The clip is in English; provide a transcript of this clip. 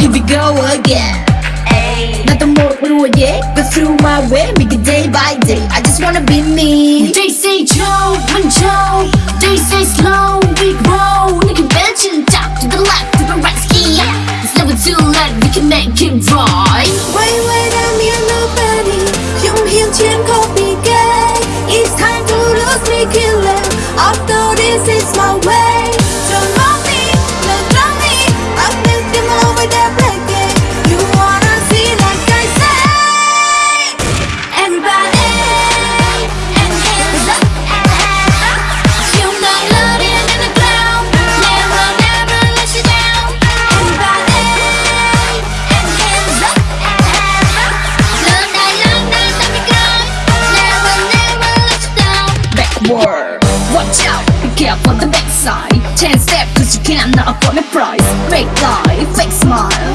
Here we go again. Nothing more through it yet, Go through my way, make it day by day. I just wanna be me. They say Joe, when Joe, they say slow. for on the backside Ten step cause you cannot afford the price Fake life, fake smile.